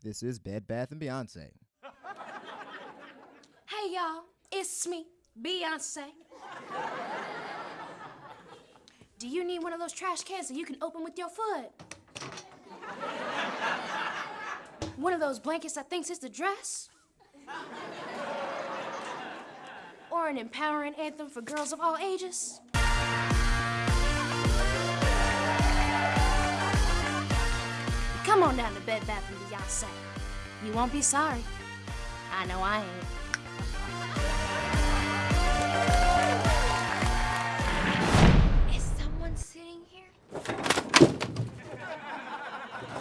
This is Bed Bath and Beyonce. Hey y'all, it's me, Beyonce. Do you need one of those trash cans that you can open with your foot? One of those blankets that thinks it's a dress? Or an empowering anthem for girls of all ages? Come on down to Bed Bath and Beyonce. You won't be sorry. I know I ain't. Is someone sitting here?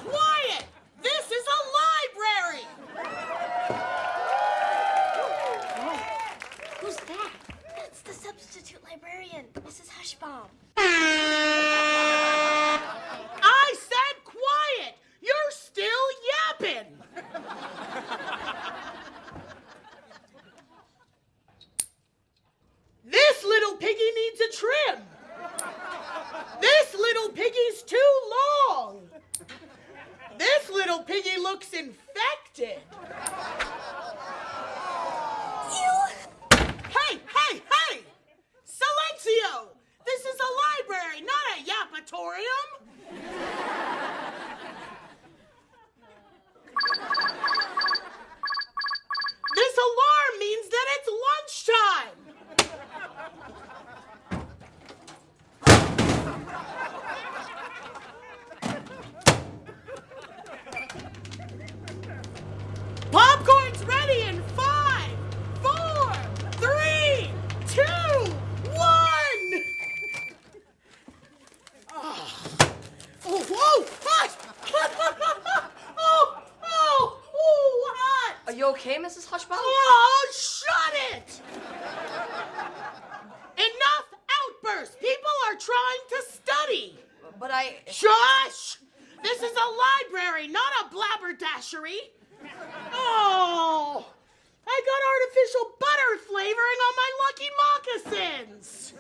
Quiet! This is a library! Who's that? That's the substitute librarian, Mrs. Hushbaum. I said quiet! You're still yapping! this little piggy needs a trim! This little piggy's too long! This little piggy looks infected! Hey, hey, hey! Silencio! This is a library, not a yapatorium! This alarm means that it's lunchtime! Popcorn's ready in five, four, three, two, one! Oh, oh whoa! Hot! oh, oh, oh, hot! Are you okay, Mrs. Hushbaum? Oh, shut it! Enough outbursts! People are trying to study! But I. Shush! This is a library, not a blabberdashery! Oh! I got artificial butter flavoring on my lucky moccasins!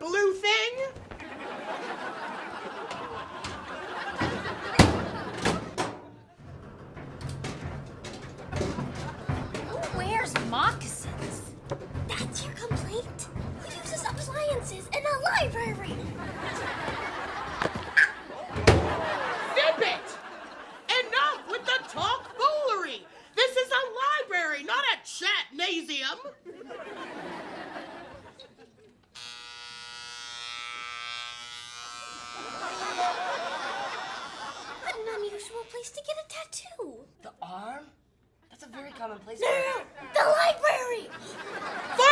Blue thing! Who wears moccasins? That's your complaint? Who uses appliances in a library? Zip it! Enough with the talk foolery! This is a library, not a chatnasium! What an unusual place to get a tattoo. The arm? That's a very common place. No, no, no, the library!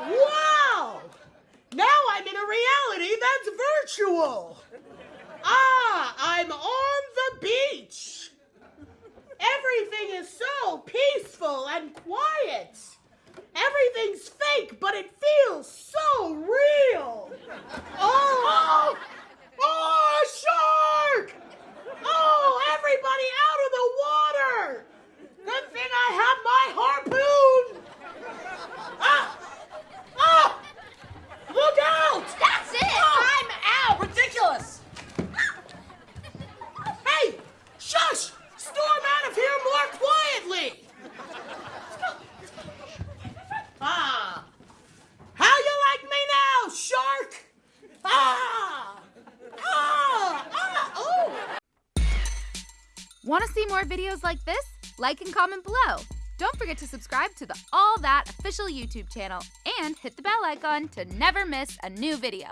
Wow! Now I'm in a reality that's virtual. Ah, I'm on the beach. Everything is so peaceful and quiet. Everything's fake, but it feels so real. Ah! Ah! Ah! Want to see more videos like this? Like and comment below. Don't forget to subscribe to the All That official YouTube channel and hit the bell icon to never miss a new video.